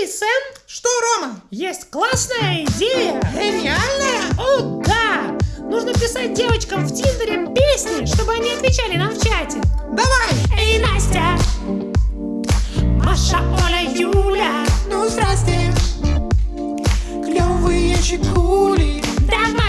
Эй, Сэм, Что, Рома? есть классная идея. Гениальная? О, да! Нужно писать девочкам в Тиндере песни, чтобы они отвечали нам в чате. Давай! Эй, Настя! Маша, Оля, Юля! Ну, здрасте! Клевые щекули Давайте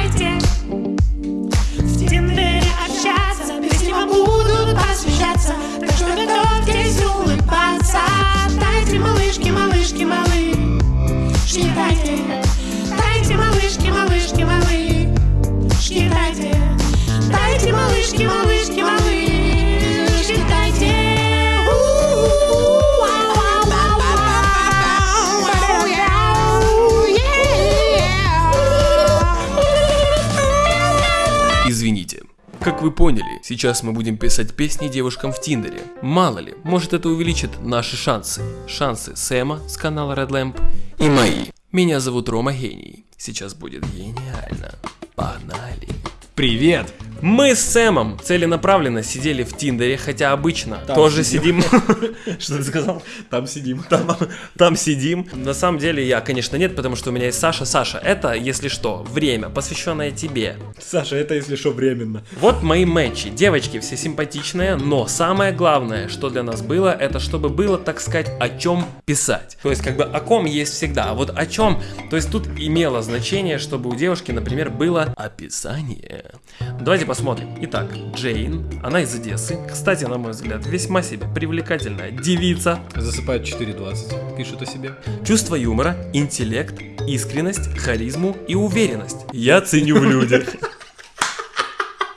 поняли, сейчас мы будем писать песни девушкам в Тиндере. Мало ли, может это увеличит наши шансы. Шансы Сэма с канала Red Lamp и мои. Меня зовут Рома Гений. Сейчас будет гениально. Погнали. Привет! Мы с Сэмом целенаправленно сидели в Тиндере, хотя обычно тоже сидим. Что ты сказал? Там сидим. Там, там сидим. На самом деле я, конечно, нет, потому что у меня есть Саша. Саша, это, если что, время, посвященное тебе. Саша, это если что временно. Вот мои матчи. Девочки все симпатичные, но самое главное, что для нас было, это чтобы было, так сказать, о чем писать. То есть, как бы о ком есть всегда, а вот о чем. То есть тут имело значение, чтобы у девушки, например, было описание. Давайте посмотрим. Итак, Джейн, она из Одессы. Кстати, на мой взгляд, весьма себе привлекательная девица. Засыпает 4.20. Пишет о себе. Чувство юмора, интеллект, искренность, харизму и уверенность. Я ценю в людях.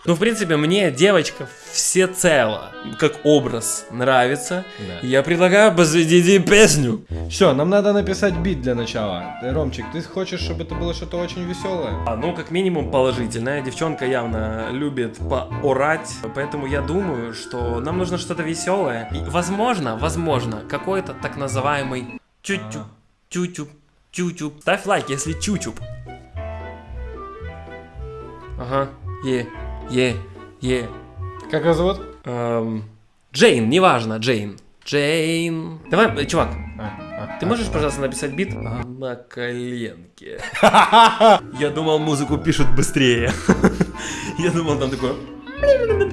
Ну, в принципе, мне девочка всецело, как образ, нравится. Да. Я предлагаю посвятить песню. Все, нам надо написать бит для начала. Э, Ромчик, ты хочешь, чтобы это было что-то очень веселое? А, ну, как минимум, положительная. Девчонка явно любит поорать. Поэтому я думаю, что нам нужно что-то веселое. И, возможно, возможно, какой-то так называемый чуть-чуть, чуть-чуть, чуть-чуть. Ставь лайк, если чуть-чуть. Ага, е, е, е. Как его зовут? Эм, Джейн, неважно, Джейн. Джейн. Давай, э, чувак, А, а, ты а. можешь, пожалуйста, написать бит? На коленке. Я думал, музыку пишут быстрее. Я думал, там такое...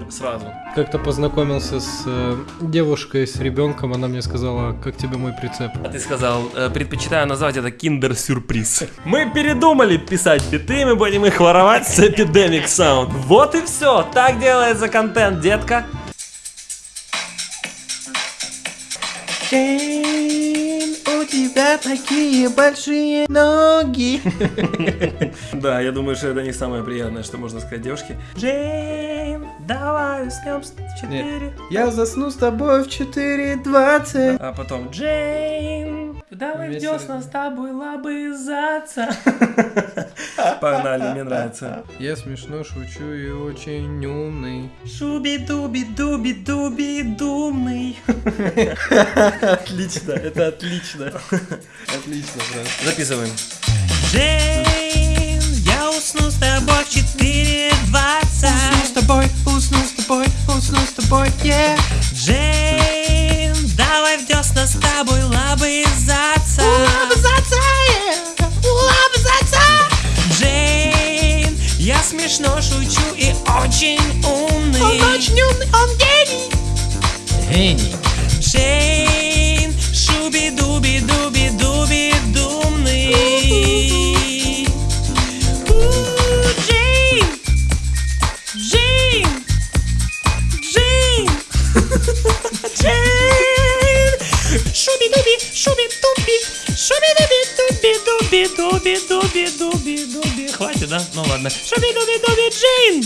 Сразу. Как-то познакомился с э, девушкой, с ребенком, она мне сказала, как тебе мой прицеп. А ты сказал, э, предпочитаю назвать это киндер-сюрприз. Мы передумали писать биты, мы будем их воровать с Epidemic Sound. Вот и все. Так делается контент, детка. У тебя такие большие ноги Да, я думаю, что это не самое приятное, что можно сказать девушке. Джейн, давай уснем с 4. Я засну с тобой в 4.20 А потом Джейн, давай в десна с тобой лобызаться. Погнали, мне нравится. Я смешно шучу и очень умный. Шуби-дуби-дуби-дуби-думный. Отлично, это отлично. Отлично, брат. Записываем. Джейн, я усну с тобой в 4.20 с тобой, усну с тобой, усну с тобой, yeah очень умный Он очень умный, он гений Гений. Джейн, шуби-дуби-дуби-дуби-думный У, Джейн, Джейн, Джейн, Джейн, шуби-дуби, шуби-дуби, шуби-дуби-дуби-дуби-дуби-дуби-дуби. Хватит, да? Ну ладно. Шуби-дуби-дуби, Джейн.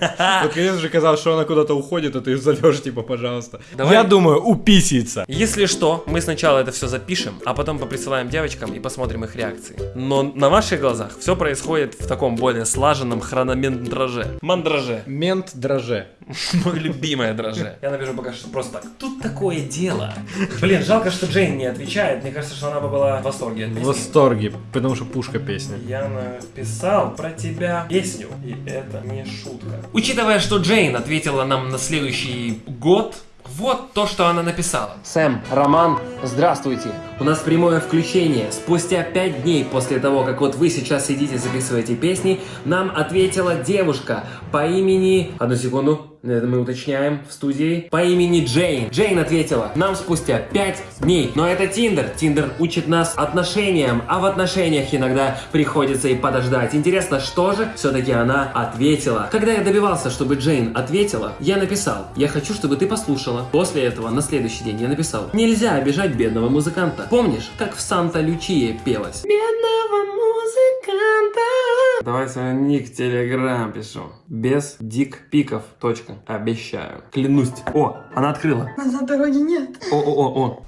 Вот, конечно же, казалось, что она куда-то уходит, а ты зовешь, типа, пожалуйста. Давай. Я думаю, уписится. Если что, мы сначала это все запишем, а потом поприсылаем девочкам и посмотрим их реакции. Но на ваших глазах все происходит в таком более слаженном хрономентраже. Мандраже. Мент дроже. Мой любимое драже. Я напишу пока что просто так. Тут такое дело. Блин, жалко, что Джейн не отвечает. Мне кажется, что она бы была в восторге В восторге, потому что пушка песня. Я написал про тебя песню, и это не шутка. Учитывая, что Джейн ответила нам на следующий год, Вот то, что она написала. Сэм, Роман, здравствуйте. У нас прямое включение. Спустя пять дней после того, как вот вы сейчас сидите, записываете песни, нам ответила девушка по имени... Одну секунду. Это мы уточняем в студии. По имени Джейн. Джейн ответила нам спустя 5 дней. Но это Тиндер. Тиндер учит нас отношениям, а в отношениях иногда приходится и подождать. Интересно, что же все-таки она ответила? Когда я добивался, чтобы Джейн ответила, я написал, я хочу, чтобы ты послушала. После этого, на следующий день я написал, нельзя обижать бедного музыканта. Помнишь, как в Санта-Лючие пелось? Бедного музыканта. Давай свой ник в Телеграм пишу. Без дик-пиков. Точка. Обещаю. Клянусь. О, она открыла. Назад дороги нет. О-о-о-о.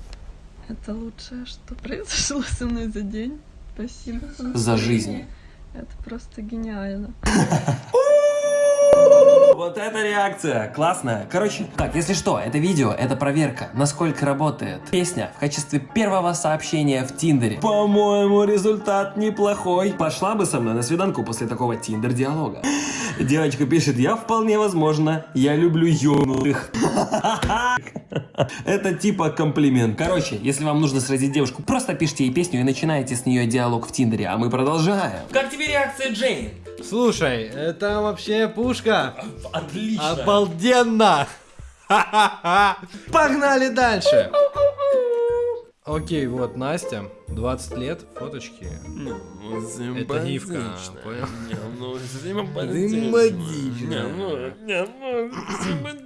Это лучшее, что произошло со мной за день. Спасибо. За жизнь. Это просто гениально. Вот это реакция, классная. Короче, так, если что, это видео, это проверка, насколько работает песня в качестве первого сообщения в Тиндере. По-моему, результат неплохой. Пошла бы со мной на свиданку после такого Тиндер-диалога. Девочка пишет, я вполне возможно, я люблю юных. Это типа комплимент. Короче, если вам нужно сразить девушку, просто пишите ей песню и начинаете с нее диалог в Тиндере, а мы продолжаем. Как тебе реакция Джейн? Слушай, это вообще пушка. Отлично. Обалденно! Погнали дальше! Окей, вот Настя, 20 лет, фоточки. Это гифка, понял?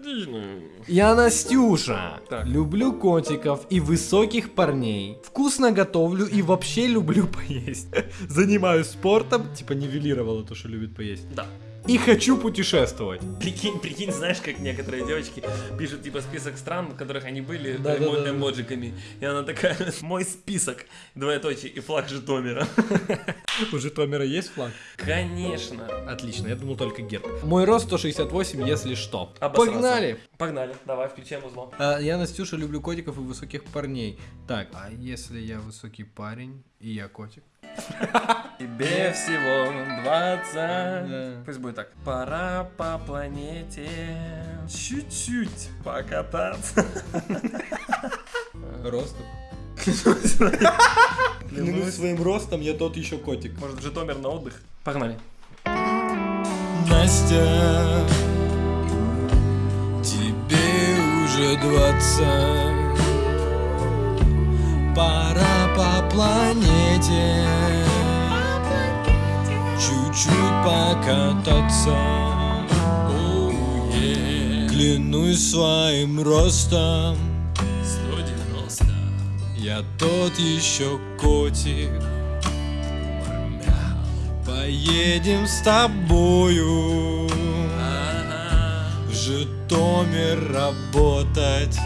Я Настюша. Люблю котиков и высоких парней. Вкусно готовлю и вообще люблю поесть. Занимаюсь спортом, типа нивелировала то, что любит поесть. Да. И хочу путешествовать. Прикинь, прикинь, знаешь, как некоторые девочки пишут типа список стран, в которых они были, Да, да, эмо- да. эмоджиками. И она такая, мой список, двоеточие, и флаг Житомира. У Житомира есть флаг? Конечно. Отлично, я думал только герб. Мой рост 168, если что. Обосрался. Погнали! Погнали, давай, включаем узло. А, я, Настюша, люблю котиков и высоких парней. Так, а если я высокий парень и я котик? Тебе всего 20. Да. Пусть будет так. Пора по планете чуть-чуть покататься. Ростом? Клянусь своим ростом, я тот еще котик. Может, Житомир на отдых? Погнали. Настя, тебе уже двадцать Пора по планете. Чуть-чуть покататься. Оу, е. Клянусь своим ростом. 190. Я тот еще котик. Поедем с тобою. В Житомир работать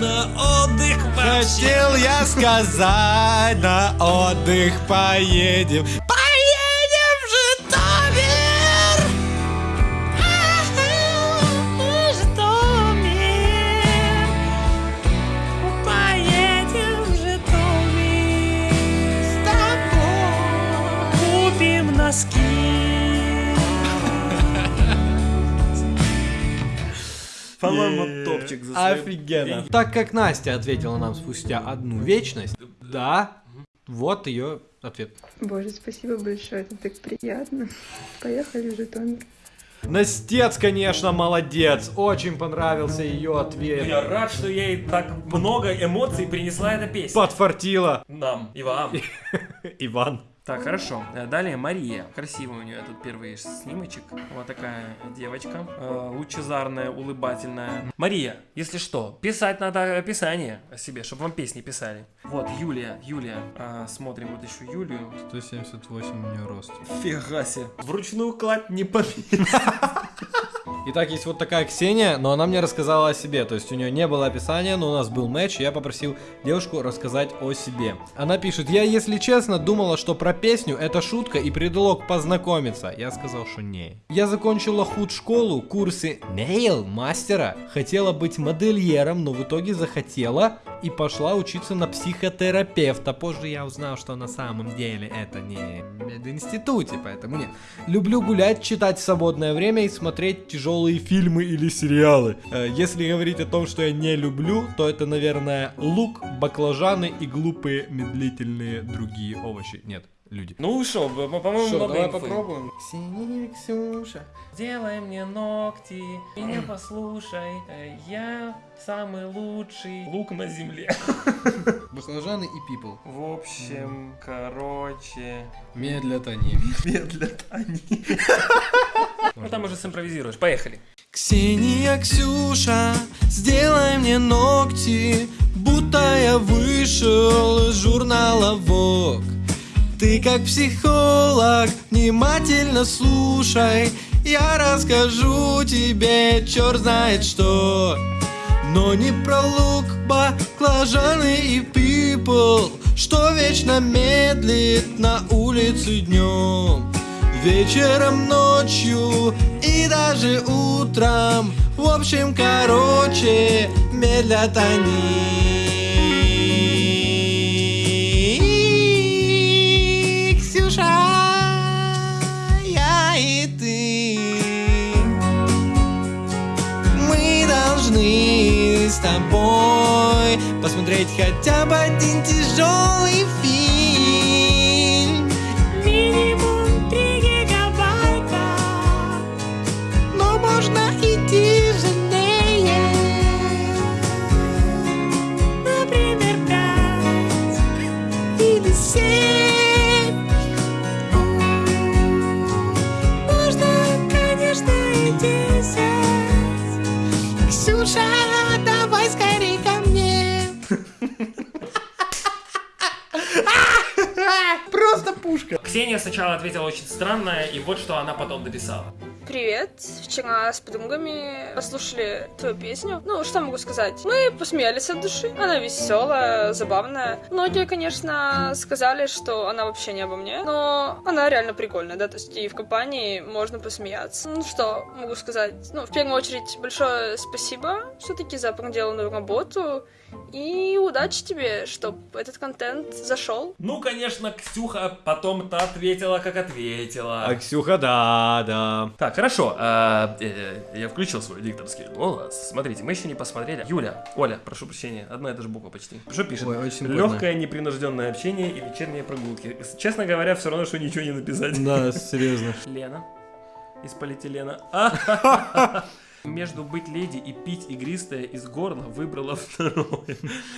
На отдых Хотел я сказать На отдых поедем По-моему, топчик за свои Офигенно. Так как Настя ответила нам спустя одну вечность, да, вот ее ответ. Боже, спасибо большое, это так приятно. Поехали в Житомир. Настец, конечно, молодец. Очень понравился ее ответ. Я рад, что ей так много эмоций принесла эта песня. Подфартила. Нам и вам. Иван. Так, хорошо. Э, Далее Мария. Красивый у нее тут первый снимочек. Вот такая девочка. э, Лучезарная, улыбательная. Мария, если что, писать надо описание о себе, чтобы вам песни писали. Вот, Юлия, Юлия. А, смотрим вот еще Юлию. 178 у нее рост. Фига себе. Вручную кладь не побить. Итак, есть вот такая Ксения, но она мне рассказала о себе. То есть у нее не было описания, но у нас был матч, и я попросил девушку рассказать о себе. Она пишет, я, если честно, думала, что про песню это шутка и предлог познакомиться. Я сказал, что не. Я закончила худ-школу, курсы нейл мастера. Хотела быть модельером, но в итоге захотела и пошла учиться на психотерапевта. Позже я узнал, что на самом деле это не в поэтому нет. Люблю гулять, читать в свободное время и смотреть тяжелые фильмы или сериалы. Э, Если говорить о том, что я не люблю, то это, наверное, лук, баклажаны и глупые медлительные другие овощи. Нет, люди. Ну что, по-моему, много давай инфы. попробуем. Ксения, Ксюша. Сделай мне ногти, меня послушай, я самый лучший лук на земле. Баклажаны и пипл. В общем, короче, Медлят они. медлят они. Ну там уже симпровизируешь, поехали. Ксения, Ксюша, сделай мне ногти, будто я вышел из журнала Vogue. Ты как психолог, внимательно слушай, я расскажу тебе черт знает что. Но не про лук, баклажаны и пипл, что вечно медлит на улице днем. Вечером, ночью и даже утром В общем, короче, медлят они тобой. Посмотреть хотя бы один тяжелый фильм Ксения сначала ответила очень странно, и вот что она потом дописала. Привет. Вчера с подругами послушали твою песню. Ну, что могу сказать? Мы посмеялись от души. Она веселая, забавная. Многие, конечно, сказали, что она вообще не обо мне, но она реально прикольная, да, то есть и в компании можно посмеяться. Ну, что могу сказать? Ну, в первую очередь, большое спасибо все-таки за проделанную работу. И удачи тебе, чтобы этот контент зашел. Ну, конечно, Ксюха потом-то ответила, как ответила. А Ксюха, да, да. Так, хорошо. а, э, я включил свой дикторский голос. Смотрите, мы еще не посмотрели. Юля, Оля, прошу прощения, одна и та же буква почти. Что пишет? Ой, очень. Легкое непринужденное общение и вечерние прогулки. Честно говоря, все равно, что ничего не написать. Да, серьезно. Лена из полиэтилена. Между быть леди и пить игристое из горла выбрала второе.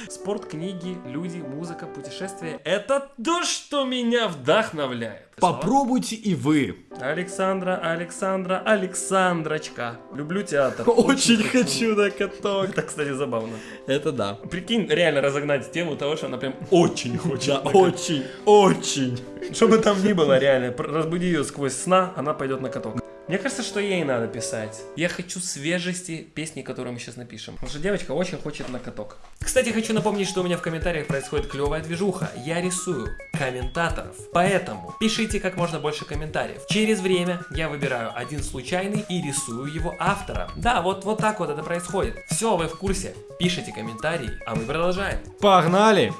Спорт, книги, люди, музыка, путешествия – это то, что меня вдохновляет. Попробуйте и вы. Александра, Александра, Александрочка. Люблю театр. Очень хочу на каток. Это, кстати, забавно. Это да. Прикинь, реально разогнать тему того, что она прям очень хочет. Да, очень, очень. Что бы там ни было, реально, разбуди ее сквозь сна, она пойдет на каток. Мне кажется, что ей надо писать. Я хочу свежести песни, которые мы сейчас напишем. Потому что девочка очень хочет на каток. Кстати, хочу напомнить, что у меня в комментариях происходит клевая движуха. Я рисую комментаторов. Поэтому пишите как можно больше комментариев. Через время я выбираю один случайный и рисую его автора. Да, вот, вот так вот это происходит. Все, вы в курсе. Пишите комментарии, а мы продолжаем. Погнали.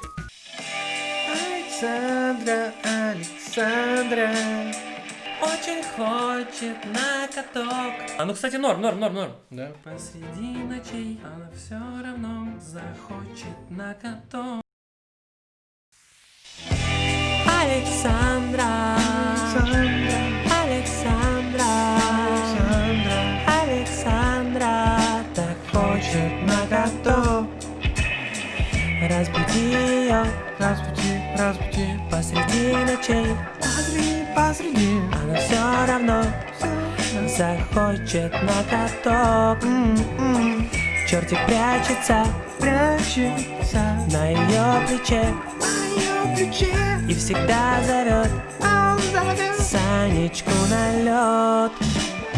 Александра, Александра Очень хочет на каток. А ну, кстати, норм, норм, норм, норм. Да. Посреди ночей она все равно захочет на каток. Александра Посреди ночей. Посреди, посреди. Она все равно Захочет на каток. Чертик прячется Прячется. На ее плече. И всегда зовет Санечку на лед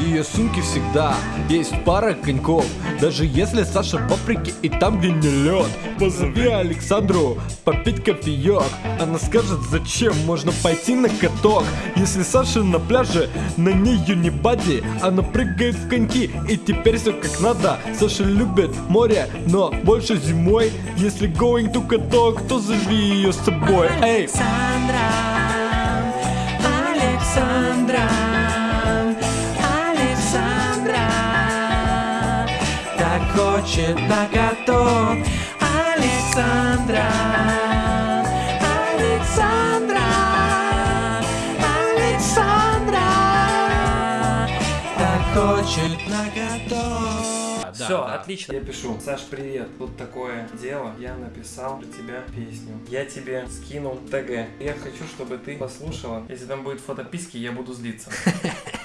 ее сумке всегда есть пара коньков. Даже если Саша в Африке и там, где не лед. Позови Александру попить кофеек. Она скажет, зачем можно пойти на каток. Если Саша на пляже, на нее не бади. Она прыгает в коньки, и теперь все как надо. Саша любит море, но больше зимой. Если going to каток, то зови ее с собой. Эй! Александра, хочет на каток. Александра, Александра, Александра, так хочет на каток. Да, Все, да. отлично. Я пишу. Саш, привет. Тут такое дело. Я написал про тебя песню. Я тебе скинул ТГ. Я хочу, чтобы ты послушала. Если там будет фотописки, я буду злиться.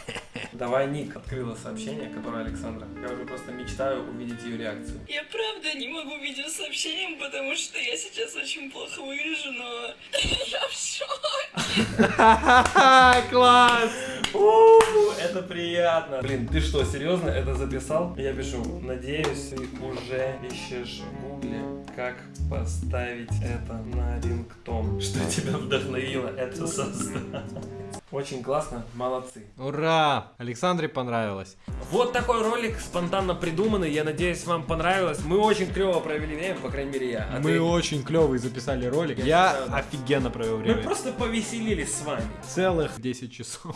Давай ник. Открыла сообщение, которое Александра. Я уже просто мечтаю увидеть ее реакцию. Я правда не могу видеосообщением, потому что я сейчас очень плохо выгляжу, но я в шоке. Класс! Это приятно. Блин, ты что, серьезно это записал? Я пишу, надеюсь, ты уже ищешь в гугле, как поставить это на рингтон. Что тебя вдохновило это создать? Очень классно, молодцы. Ура! Александре понравилось. Вот такой ролик спонтанно придуманный. Я надеюсь, вам понравилось. Мы очень клево провели время, по крайней мере я. А Мы ты? очень клевый записали ролик. Я Я офигенно провел Мы время. просто повеселились с вами. Целых 10 часов.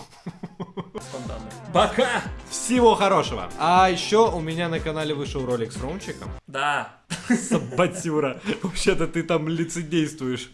Спонтанно. Пока! Всего хорошего. А еще у меня на канале вышел ролик с Ромчиком. Да. Сабатюра. Вообще-то ты там лицедействуешь.